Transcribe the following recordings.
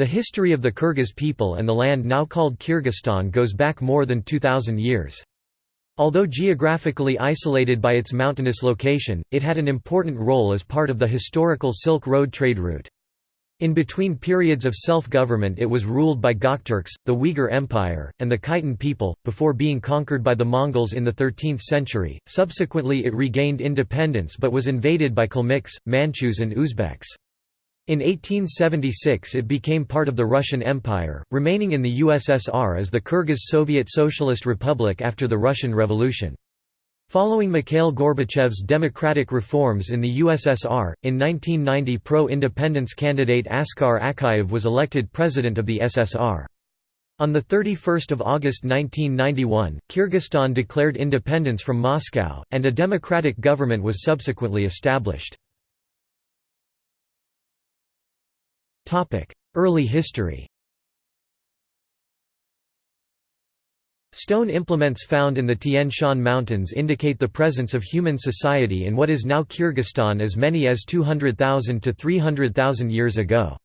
The history of the Kyrgyz people and the land now called Kyrgyzstan goes back more than 2,000 years. Although geographically isolated by its mountainous location, it had an important role as part of the historical Silk Road trade route. In between periods of self-government it was ruled by Gokturks, the Uyghur Empire, and the Khitan people, before being conquered by the Mongols in the 13th century. Subsequently it regained independence but was invaded by Kalmyks, Manchus and Uzbeks. In 1876 it became part of the Russian Empire, remaining in the USSR as the Kyrgyz Soviet Socialist Republic after the Russian Revolution. Following Mikhail Gorbachev's democratic reforms in the USSR, in 1990 pro-independence candidate Askar Akayev was elected president of the SSR. On 31 August 1991, Kyrgyzstan declared independence from Moscow, and a democratic government was subsequently established. Early history Stone implements found in the Tian Shan Mountains indicate the presence of human society in what is now Kyrgyzstan as many as 200,000 to 300,000 years ago.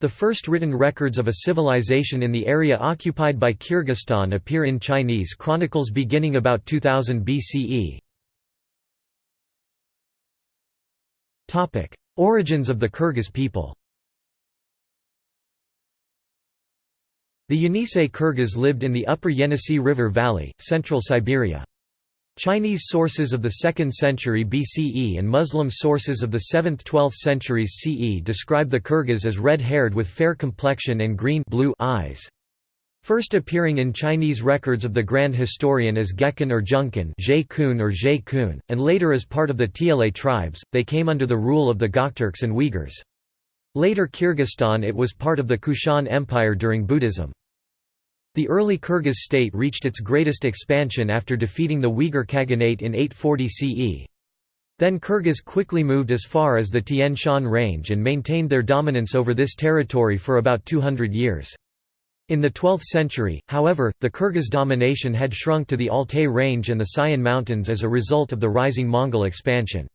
The first written records of a civilization in the area occupied by Kyrgyzstan appear in Chinese chronicles beginning about 2000 BCE. Origins of the Kyrgyz people The Yenisei Kyrgyz lived in the upper Yenisei River Valley, central Siberia. Chinese sources of the 2nd century BCE and Muslim sources of the 7th–12th centuries CE describe the Kyrgyz as red-haired with fair complexion and green blue eyes. First appearing in Chinese records of the Grand Historian as Gekan or Junkan or Kun, and later as part of the Tiele tribes, they came under the rule of the Gokturks and Uyghurs. Later Kyrgyzstan it was part of the Kushan Empire during Buddhism. The early Kyrgyz state reached its greatest expansion after defeating the Uyghur Khaganate in 840 CE. Then Kyrgyz quickly moved as far as the Tian Shan range and maintained their dominance over this territory for about 200 years. In the 12th century, however, the Kyrgyz domination had shrunk to the Altai range and the Sayan Mountains as a result of the rising Mongol expansion.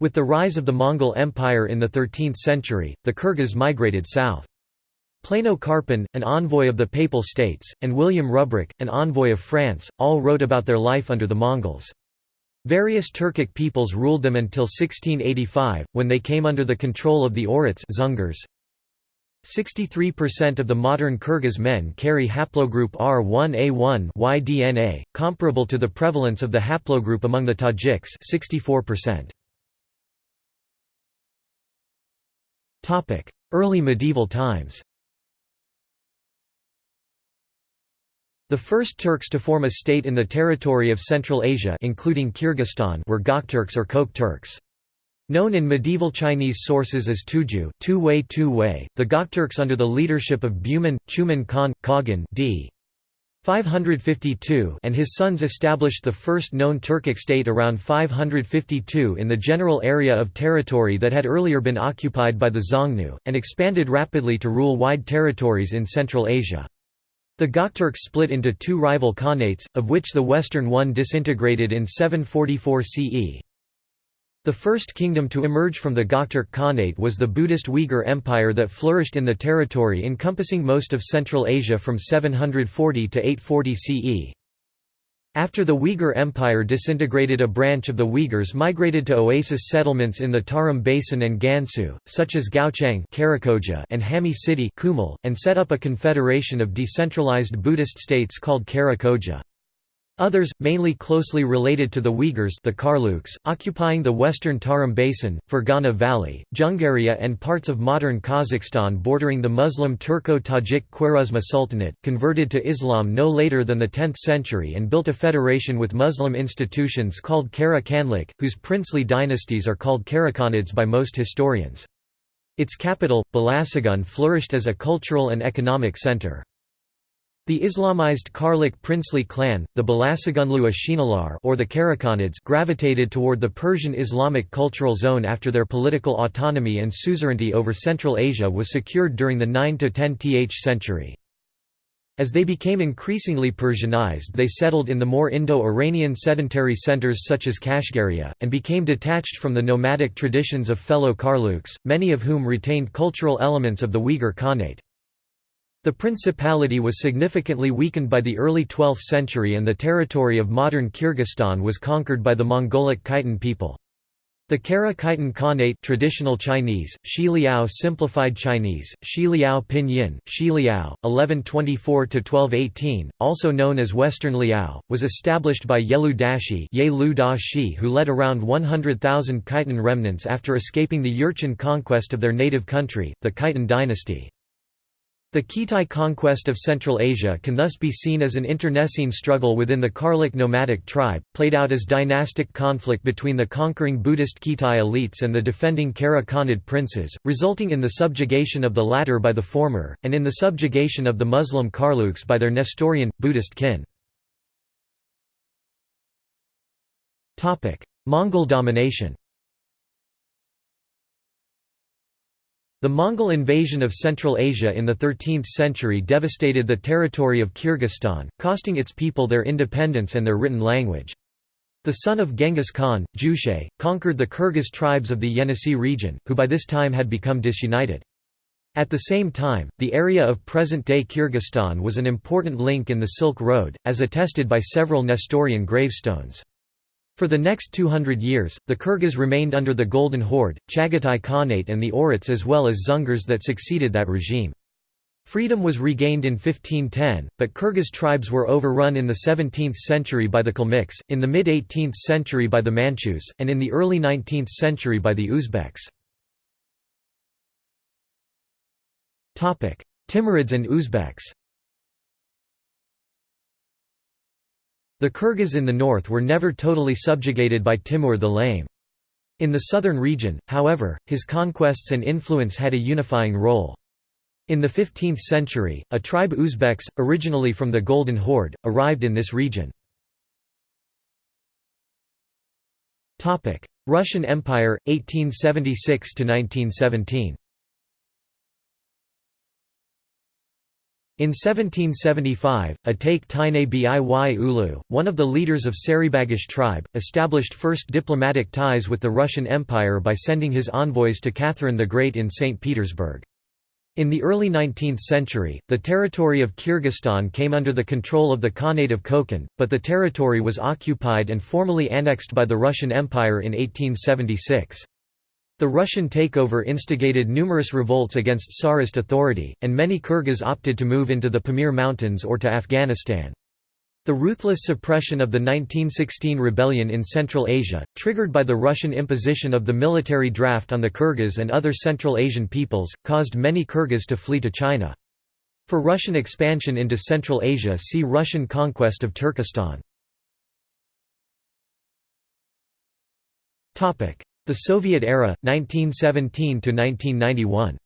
With the rise of the Mongol Empire in the 13th century, the Kyrgyz migrated south. Plano Carpini, an envoy of the Papal States, and William Rubruck, an envoy of France, all wrote about their life under the Mongols. Various Turkic peoples ruled them until 1685, when they came under the control of the Dzungars. 63% of the modern Kyrgyz men carry haplogroup R1A1 Y-DNA, comparable to the prevalence of the haplogroup among the Tajiks 64%. Early medieval times The first Turks to form a state in the territory of Central Asia including Kyrgyzstan were Gokturks or Kok Turks. Known in medieval Chinese sources as Tuju Tu-Wei, the Gokturks under the leadership of Buman, Chuman Khan, Khagan d. 552 and his sons established the first known Turkic state around 552 in the general area of territory that had earlier been occupied by the Xiongnu, and expanded rapidly to rule wide territories in Central Asia. The Gokturks split into two rival khanates, of which the western one disintegrated in 744 CE. The first kingdom to emerge from the Gokturk Khanate was the Buddhist Uyghur Empire that flourished in the territory encompassing most of Central Asia from 740 to 840 CE. After the Uyghur Empire disintegrated a branch of the Uyghurs migrated to oasis settlements in the Tarim Basin and Gansu, such as Gaochang and Hami City and set up a confederation of decentralized Buddhist states called Karakoja. Others, mainly closely related to the Uyghurs the Karluks, occupying the western Tarim Basin, Fergana Valley, Jungaria and parts of modern Kazakhstan bordering the Muslim Turco-Tajik Khwarezma Sultanate, converted to Islam no later than the 10th century and built a federation with Muslim institutions called Kara Khanlik, whose princely dynasties are called Karakhanids by most historians. Its capital, Balasagun flourished as a cultural and economic center. The Islamized Karluk princely clan, the Balasagunlu Ashinalar or the Karakhanids gravitated toward the Persian Islamic cultural zone after their political autonomy and suzerainty over Central Asia was secured during the 9–10th century. As they became increasingly Persianized they settled in the more Indo-Iranian sedentary centers such as Kashgaria, and became detached from the nomadic traditions of fellow Karluks, many of whom retained cultural elements of the Uyghur Khanate. The principality was significantly weakened by the early 12th century and the territory of modern Kyrgyzstan was conquered by the Mongolic Khitan people. The Kara Khitan Khanate traditional Chinese, Xi Liao simplified Chinese, Xi Liao Pinyin, Xi Liao, 1124–1218, also known as Western Liao, was established by Yelu Dashi who led around 100,000 Khitan remnants after escaping the Jurchen conquest of their native country, the Khitan dynasty. The Khitai conquest of Central Asia can thus be seen as an internecine struggle within the Karluk nomadic tribe, played out as dynastic conflict between the conquering Buddhist Khitai elites and the defending Kara Khanid princes, resulting in the subjugation of the latter by the former, and in the subjugation of the Muslim Karluks by their Nestorian, Buddhist kin. Mongol domination The Mongol invasion of Central Asia in the 13th century devastated the territory of Kyrgyzstan, costing its people their independence and their written language. The son of Genghis Khan, Jochi, conquered the Kyrgyz tribes of the Yenisei region, who by this time had become disunited. At the same time, the area of present-day Kyrgyzstan was an important link in the Silk Road, as attested by several Nestorian gravestones. For the next 200 years, the Kyrgyz remained under the Golden Horde, Chagatai Khanate and the Oirats as well as Dzungars that succeeded that regime. Freedom was regained in 1510, but Kyrgyz tribes were overrun in the 17th century by the Kalmyks, in the mid-18th century by the Manchus, and in the early 19th century by the Uzbeks. Timurids and Uzbeks The Kyrgyz in the north were never totally subjugated by Timur the Lame. In the southern region, however, his conquests and influence had a unifying role. In the 15th century, a tribe Uzbeks, originally from the Golden Horde, arrived in this region. Russian Empire, 1876–1917 In 1775, Ataik Taine Biy Ulu, one of the leaders of Sarybagish tribe, established first diplomatic ties with the Russian Empire by sending his envoys to Catherine the Great in St. Petersburg. In the early 19th century, the territory of Kyrgyzstan came under the control of the Khanate of Kokand, but the territory was occupied and formally annexed by the Russian Empire in 1876. The Russian takeover instigated numerous revolts against Tsarist authority, and many Kyrgyz opted to move into the Pamir Mountains or to Afghanistan. The ruthless suppression of the 1916 rebellion in Central Asia, triggered by the Russian imposition of the military draft on the Kyrgyz and other Central Asian peoples, caused many Kyrgyz to flee to China. For Russian expansion into Central Asia see Russian conquest of Turkestan. The Soviet era, 1917–1991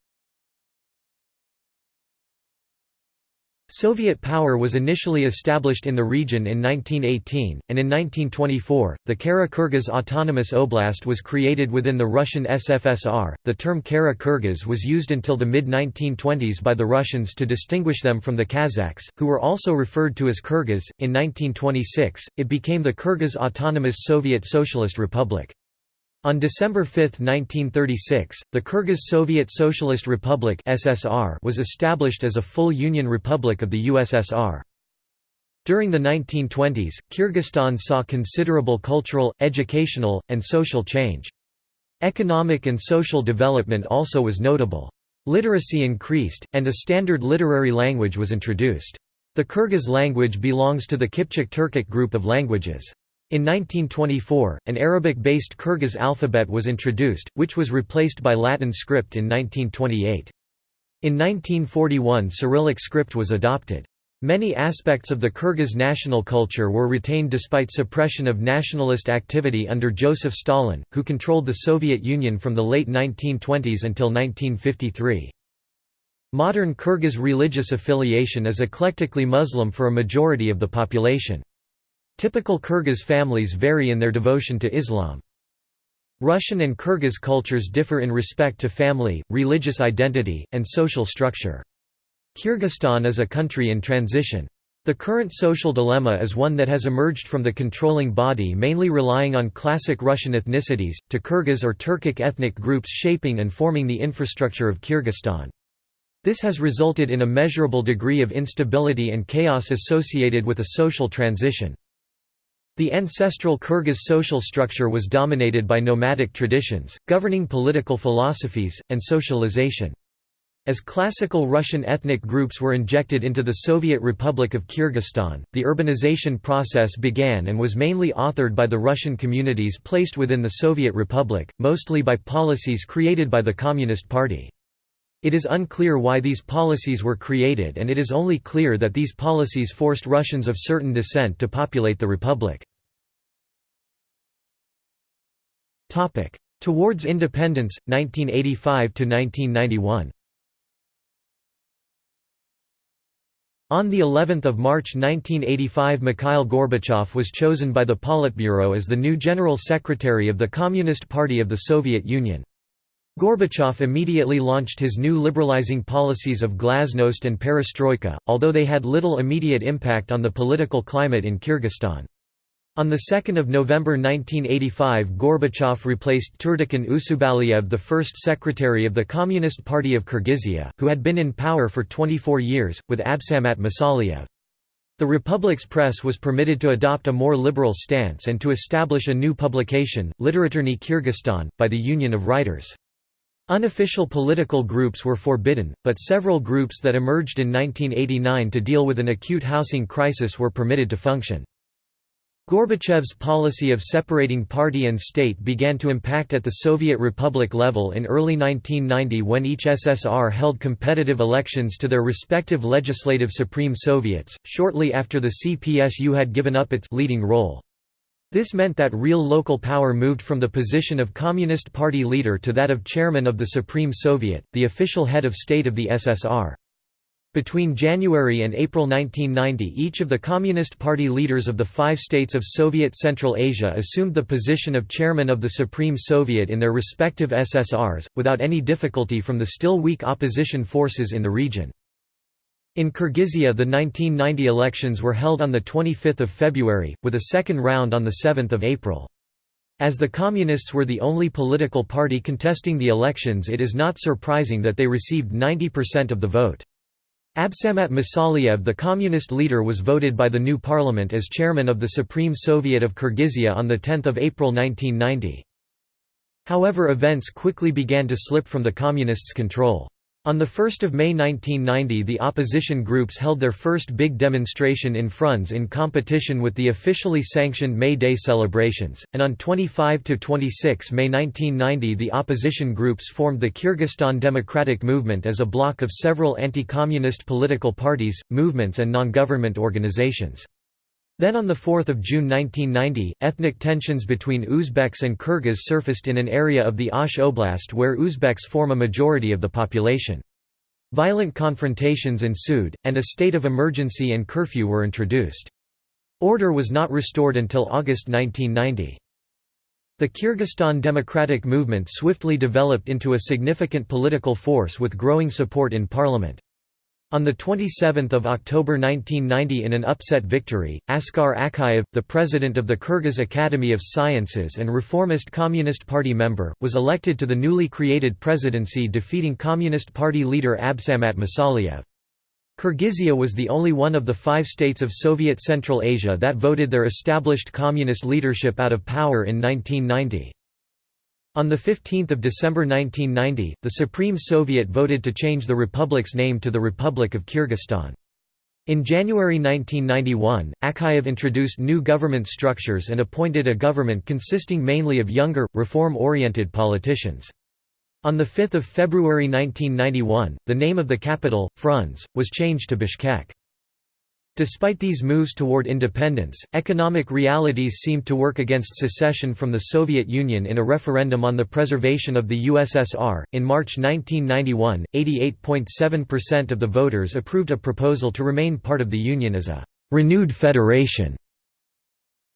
Soviet power was initially established in the region in 1918, and in 1924, the Kara-Kyrgyz Autonomous Oblast was created within the Russian SFSR. The term Kara-Kyrgyz was used until the mid-1920s by the Russians to distinguish them from the Kazakhs, who were also referred to as Kyrgyz. In 1926, it became the Kyrgyz Autonomous Soviet Socialist Republic. On December 5, 1936, the Kyrgyz Soviet Socialist Republic (SSR) was established as a full union republic of the USSR. During the 1920s, Kyrgyzstan saw considerable cultural, educational, and social change. Economic and social development also was notable. Literacy increased, and a standard literary language was introduced. The Kyrgyz language belongs to the Kipchak Turkic group of languages. In 1924, an Arabic-based Kyrgyz alphabet was introduced, which was replaced by Latin script in 1928. In 1941 Cyrillic script was adopted. Many aspects of the Kyrgyz national culture were retained despite suppression of nationalist activity under Joseph Stalin, who controlled the Soviet Union from the late 1920s until 1953. Modern Kyrgyz religious affiliation is eclectically Muslim for a majority of the population. Typical Kyrgyz families vary in their devotion to Islam. Russian and Kyrgyz cultures differ in respect to family, religious identity, and social structure. Kyrgyzstan is a country in transition. The current social dilemma is one that has emerged from the controlling body mainly relying on classic Russian ethnicities, to Kyrgyz or Turkic ethnic groups shaping and forming the infrastructure of Kyrgyzstan. This has resulted in a measurable degree of instability and chaos associated with a social transition. The ancestral Kyrgyz social structure was dominated by nomadic traditions, governing political philosophies, and socialization. As classical Russian ethnic groups were injected into the Soviet Republic of Kyrgyzstan, the urbanization process began and was mainly authored by the Russian communities placed within the Soviet Republic, mostly by policies created by the Communist Party. It is unclear why these policies were created and it is only clear that these policies forced Russians of certain descent to populate the republic. Towards independence, 1985–1991 On the 11th of March 1985 Mikhail Gorbachev was chosen by the Politburo as the new General Secretary of the Communist Party of the Soviet Union. Gorbachev immediately launched his new liberalizing policies of glasnost and perestroika, although they had little immediate impact on the political climate in Kyrgyzstan. On 2 November 1985 Gorbachev replaced Turdakun Usubaliyev the first secretary of the Communist Party of Kyrgyzia, who had been in power for 24 years, with Absamat Masaliyev. The Republic's press was permitted to adopt a more liberal stance and to establish a new publication, Literaturny Kyrgyzstan, by the Union of Writers. Unofficial political groups were forbidden, but several groups that emerged in 1989 to deal with an acute housing crisis were permitted to function. Gorbachev's policy of separating party and state began to impact at the Soviet Republic level in early 1990 when each SSR held competitive elections to their respective legislative Supreme Soviets, shortly after the CPSU had given up its leading role. This meant that real local power moved from the position of Communist Party leader to that of chairman of the Supreme Soviet, the official head of state of the SSR. Between January and April 1990 each of the Communist Party leaders of the five states of Soviet Central Asia assumed the position of chairman of the Supreme Soviet in their respective SSRs, without any difficulty from the still weak opposition forces in the region. In Kyrgyzia the 1990 elections were held on 25 February, with a second round on 7 April. As the Communists were the only political party contesting the elections it is not surprising that they received 90% of the vote. Absamat Masaliyev the communist leader was voted by the new parliament as chairman of the Supreme Soviet of Kyrgyzia on 10 April 1990. However events quickly began to slip from the communists' control. On 1 May 1990 the opposition groups held their first big demonstration in Frunze in competition with the officially sanctioned May Day celebrations, and on 25–26 May 1990 the opposition groups formed the Kyrgyzstan Democratic Movement as a bloc of several anti-communist political parties, movements and non-government organizations. Then on 4 June 1990, ethnic tensions between Uzbeks and Kyrgyz surfaced in an area of the Osh Oblast where Uzbeks form a majority of the population. Violent confrontations ensued, and a state of emergency and curfew were introduced. Order was not restored until August 1990. The Kyrgyzstan Democratic Movement swiftly developed into a significant political force with growing support in parliament. On 27 October 1990 in an upset victory, Askar Akayev, the president of the Kyrgyz Academy of Sciences and reformist Communist Party member, was elected to the newly created presidency defeating Communist Party leader Absamat Masaliyev. Kyrgyzia was the only one of the five states of Soviet Central Asia that voted their established communist leadership out of power in 1990. On 15 December 1990, the Supreme Soviet voted to change the republic's name to the Republic of Kyrgyzstan. In January 1991, Akayev introduced new government structures and appointed a government consisting mainly of younger, reform-oriented politicians. On 5 February 1991, the name of the capital, Frunze, was changed to Bishkek. Despite these moves toward independence, economic realities seemed to work against secession from the Soviet Union in a referendum on the preservation of the USSR. In March 1991, 88.7% of the voters approved a proposal to remain part of the Union as a renewed federation.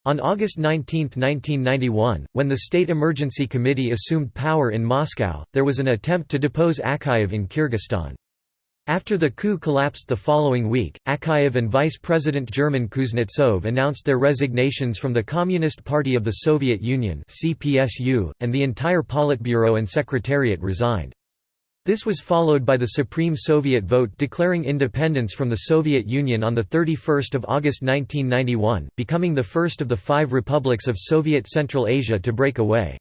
On August 19, 1991, when the State Emergency Committee assumed power in Moscow, there was an attempt to depose Akayev in Kyrgyzstan. After the coup collapsed the following week, Akayev and Vice President German Kuznetsov announced their resignations from the Communist Party of the Soviet Union and the entire Politburo and Secretariat resigned. This was followed by the Supreme Soviet vote declaring independence from the Soviet Union on 31 August 1991, becoming the first of the five republics of Soviet Central Asia to break away.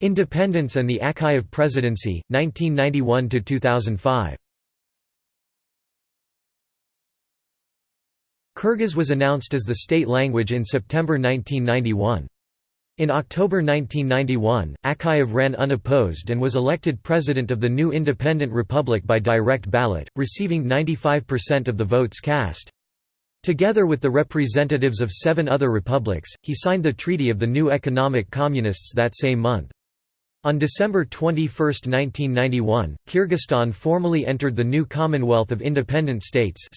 Independence and the Akayev presidency, 1991–2005 Kyrgyz was announced as the state language in September 1991. In October 1991, Akayev ran unopposed and was elected president of the new independent republic by direct ballot, receiving 95% of the votes cast. Together with the representatives of seven other republics, he signed the Treaty of the New Economic Community that same month. On December 21, 1991, Kyrgyzstan formally entered the new Commonwealth of Independent States.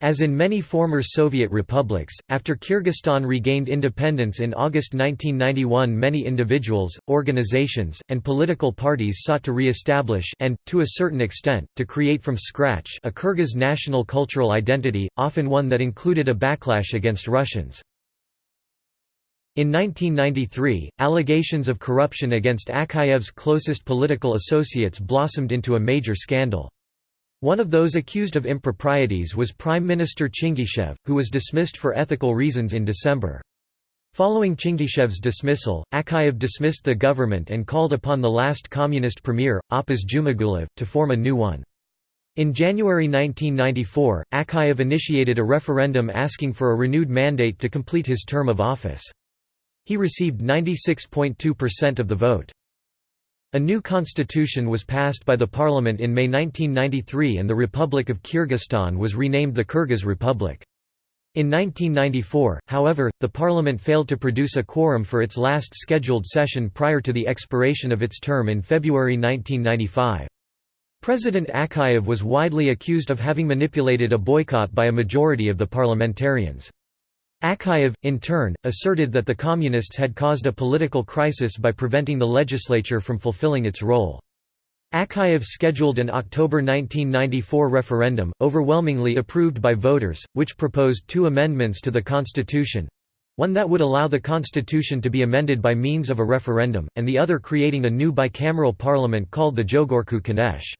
As in many former Soviet republics, after Kyrgyzstan regained independence in August 1991 many individuals, organizations, and political parties sought to re-establish and, to a certain extent, to create from scratch a Kyrgyz national cultural identity, often one that included a backlash against Russians. In 1993, allegations of corruption against Akayev's closest political associates blossomed into a major scandal. One of those accused of improprieties was Prime Minister Chyngyshev, who was dismissed for ethical reasons in December. Following Chyngyshev's dismissal, Akayev dismissed the government and called upon the last communist premier, Apaz Jumagulov, to form a new one. In January 1994, Akayev initiated a referendum asking for a renewed mandate to complete his term of office. He received 96.2% of the vote. A new constitution was passed by the parliament in May 1993 and the Republic of Kyrgyzstan was renamed the Kyrgyz Republic. In 1994, however, the parliament failed to produce a quorum for its last scheduled session prior to the expiration of its term in February 1995. President Akayev was widely accused of having manipulated a boycott by a majority of the parliamentarians. Akayev, in turn, asserted that the Communists had caused a political crisis by preventing the legislature from fulfilling its role. Akayev scheduled an October 1994 referendum, overwhelmingly approved by voters, which proposed two amendments to the constitution one that would allow the constitution to be amended by means of a referendum, and the other creating a new bicameral parliament called the Jogorku Kenesh.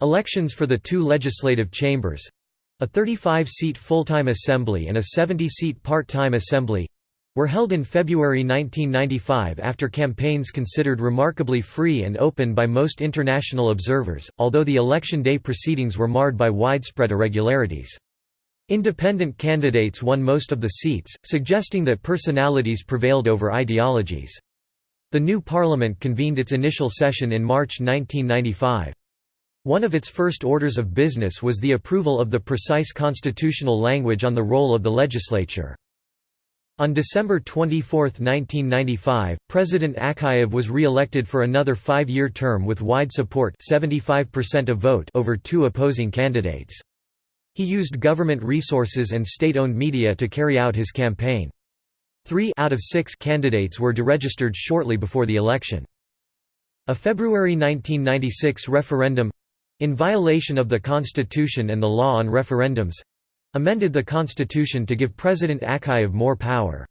Elections for the two legislative chambers, a 35-seat full-time assembly and a 70-seat part-time assembly were held in February 1995 after campaigns considered remarkably free and open by most international observers, although the election day proceedings were marred by widespread irregularities. Independent candidates won most of the seats, suggesting that personalities prevailed over ideologies. The new parliament convened its initial session in March 1995. One of its first orders of business was the approval of the precise constitutional language on the role of the legislature. On December 24, 1995, President Akayev was re-elected for another five-year term with wide support 75% of vote over two opposing candidates. He used government resources and state-owned media to carry out his campaign. Three out of six candidates were deregistered shortly before the election. A February 1996 referendum in violation of the Constitution and the law on referendums—amended the Constitution to give President Akayev more power.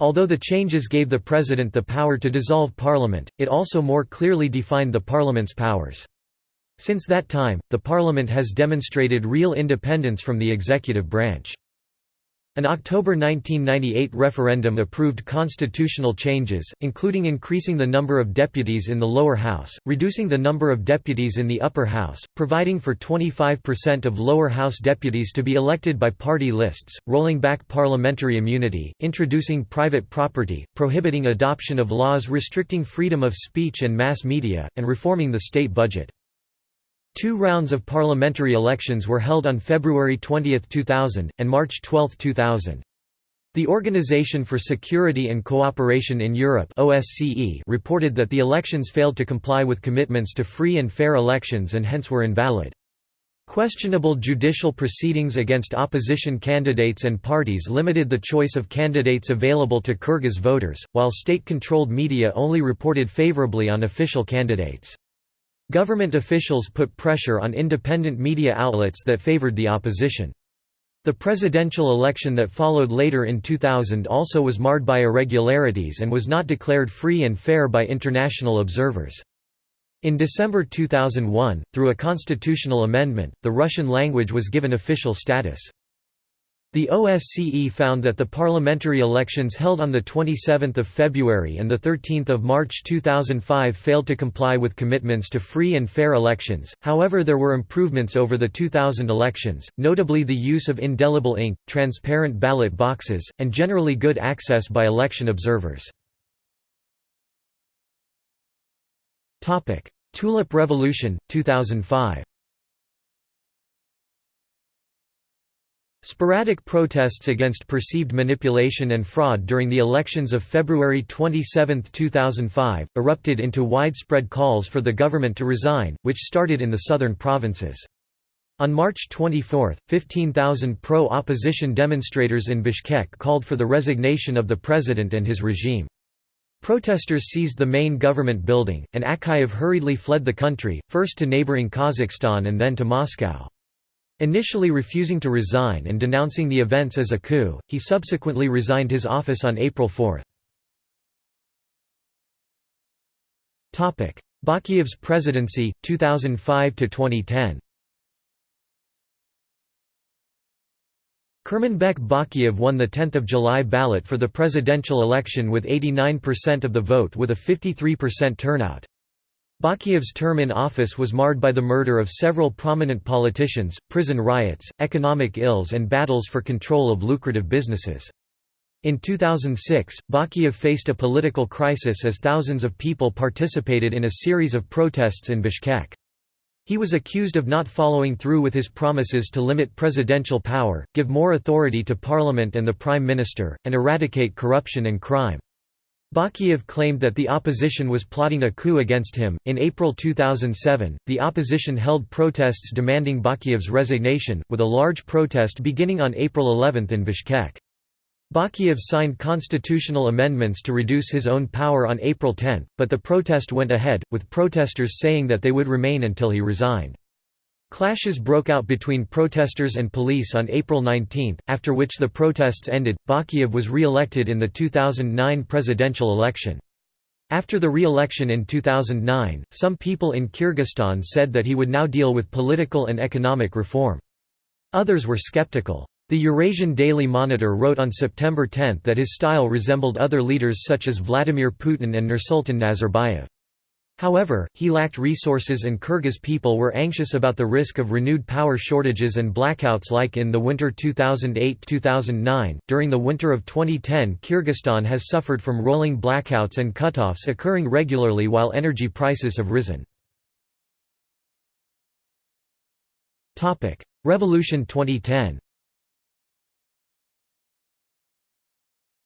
Although the changes gave the President the power to dissolve Parliament, it also more clearly defined the Parliament's powers. Since that time, the Parliament has demonstrated real independence from the executive branch. An October 1998 referendum approved constitutional changes, including increasing the number of deputies in the lower house, reducing the number of deputies in the upper house, providing for 25% of lower house deputies to be elected by party lists, rolling back parliamentary immunity, introducing private property, prohibiting adoption of laws restricting freedom of speech and mass media, and reforming the state budget. Two rounds of parliamentary elections were held on February 20, 2000, and March 12, 2000. The Organization for Security and Cooperation in Europe OSCE reported that the elections failed to comply with commitments to free and fair elections and hence were invalid. Questionable judicial proceedings against opposition candidates and parties limited the choice of candidates available to Kyrgyz voters, while state-controlled media only reported favorably on official candidates. Government officials put pressure on independent media outlets that favored the opposition. The presidential election that followed later in 2000 also was marred by irregularities and was not declared free and fair by international observers. In December 2001, through a constitutional amendment, the Russian language was given official status. The OSCE found that the parliamentary elections held on 27 February and 13 March 2005 failed to comply with commitments to free and fair elections, however there were improvements over the 2000 elections, notably the use of indelible ink, transparent ballot boxes, and generally good access by election observers. Tulip Revolution, 2005 Sporadic protests against perceived manipulation and fraud during the elections of February 27, 2005, erupted into widespread calls for the government to resign, which started in the southern provinces. On March 24, 15,000 pro-opposition demonstrators in Bishkek called for the resignation of the president and his regime. Protesters seized the main government building, and Akayev hurriedly fled the country, first to neighboring Kazakhstan and then to Moscow. Initially refusing to resign and denouncing the events as a coup, he subsequently resigned his office on April 4. Bakiyev's presidency, 2005–2010 Kurmanbek Bakiyev won the 10 July ballot for the presidential election with 89% of the vote with a 53% turnout. Bakiyev's term in office was marred by the murder of several prominent politicians, prison riots, economic ills and battles for control of lucrative businesses. In 2006, Bakiyev faced a political crisis as thousands of people participated in a series of protests in Bishkek. He was accused of not following through with his promises to limit presidential power, give more authority to parliament and the prime minister, and eradicate corruption and crime. Bakiyev claimed that the opposition was plotting a coup against him. In April 2007, the opposition held protests demanding Bakiyev's resignation, with a large protest beginning on April 11 in Bishkek. Bakiyev signed constitutional amendments to reduce his own power on April 10, but the protest went ahead, with protesters saying that they would remain until he resigned. Clashes broke out between protesters and police on April 19, after which the protests ended. Bakiyev was re-elected in the 2009 presidential election. After the re-election in 2009, some people in Kyrgyzstan said that he would now deal with political and economic reform. Others were skeptical. The Eurasian Daily Monitor wrote on September 10 that his style resembled other leaders such as Vladimir Putin and Nursultan Nazarbayev. However, he lacked resources and Kyrgyz people were anxious about the risk of renewed power shortages and blackouts like in the winter 2008–2009. During the winter of 2010 Kyrgyzstan has suffered from rolling blackouts and cutoffs occurring regularly while energy prices have risen. Revolution 2010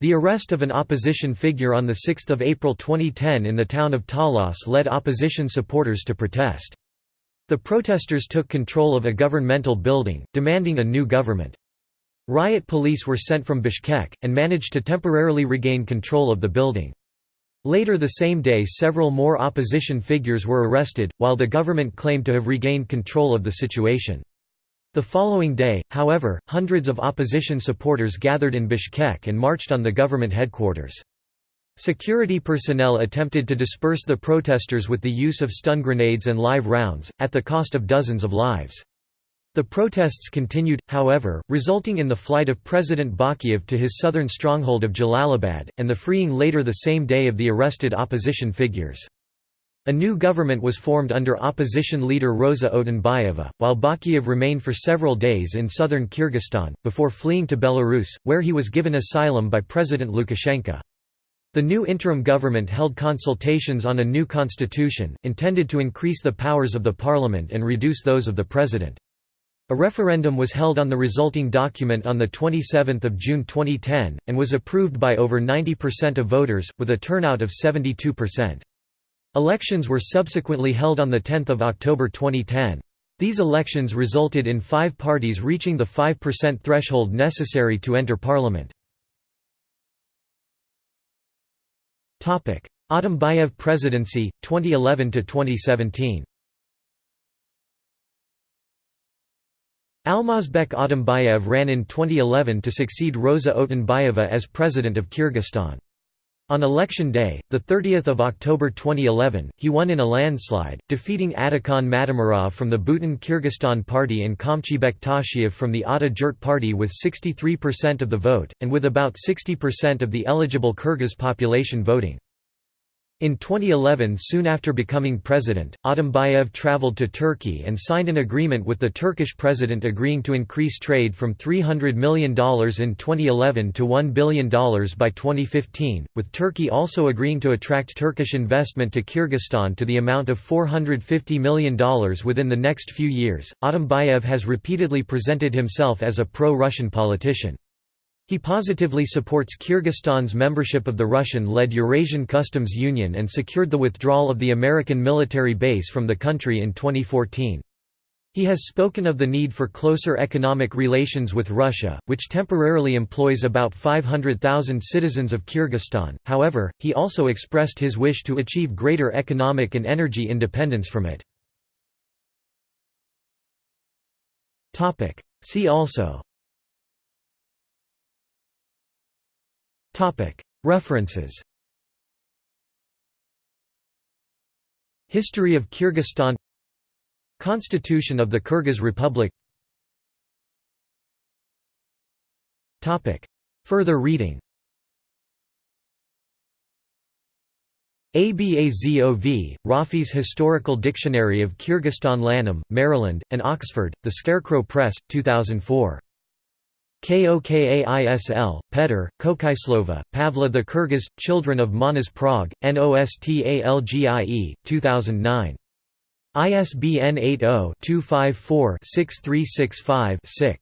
The arrest of an opposition figure on 6 April 2010 in the town of Talas led opposition supporters to protest. The protesters took control of a governmental building, demanding a new government. Riot police were sent from Bishkek, and managed to temporarily regain control of the building. Later the same day several more opposition figures were arrested, while the government claimed to have regained control of the situation. The following day, however, hundreds of opposition supporters gathered in Bishkek and marched on the government headquarters. Security personnel attempted to disperse the protesters with the use of stun grenades and live rounds, at the cost of dozens of lives. The protests continued, however, resulting in the flight of President Bakiyev to his southern stronghold of Jalalabad, and the freeing later the same day of the arrested opposition figures. A new government was formed under opposition leader Rosa Otunbayeva, while Bakiyev remained for several days in southern Kyrgyzstan, before fleeing to Belarus, where he was given asylum by President Lukashenko. The new interim government held consultations on a new constitution, intended to increase the powers of the parliament and reduce those of the president. A referendum was held on the resulting document on 27 June 2010, and was approved by over 90% of voters, with a turnout of 72%. Elections were subsequently held on 10 October 2010. These elections resulted in five parties reaching the 5% threshold necessary to enter parliament. Atambayev presidency, 2011–2017 Almazbek Atambayev ran in 2011 to succeed Rosa Otunbayeva as president of Kyrgyzstan. On election day, 30 October 2011, he won in a landslide, defeating Adakhan Madumarov from the Butun Kyrgyzstan Party and Kamchybek Tashiev from the Ata Jurt Party with 63% of the vote, and with about 60% of the eligible Kyrgyz population voting. In 2011 soon after becoming president, Atambayev traveled to Turkey and signed an agreement with the Turkish president agreeing to increase trade from $300 million in 2011 to $1 billion by 2015, with Turkey also agreeing to attract Turkish investment to Kyrgyzstan to the amount of $450 million within the next few years. Atambayev has repeatedly presented himself as a pro-Russian politician. He positively supports Kyrgyzstan's membership of the Russian-led Eurasian Customs Union and secured the withdrawal of the American military base from the country in 2014. He has spoken of the need for closer economic relations with Russia, which temporarily employs about 500,000 citizens of Kyrgyzstan, however, he also expressed his wish to achieve greater economic and energy independence from it. See also References. History of Kyrgyzstan. Constitution of the Kyrgyz Republic. Further reading. ABAZOV, Rafis Historical Dictionary of Kyrgyzstan Lanham, Maryland, and Oxford, The Scarecrow Press, 2004. Kokaisl, Petr, Kokaislova, Pavla the Kyrgyz, Children of Manas Prague, Nostalgie, 2009. ISBN 80-254-6365-6.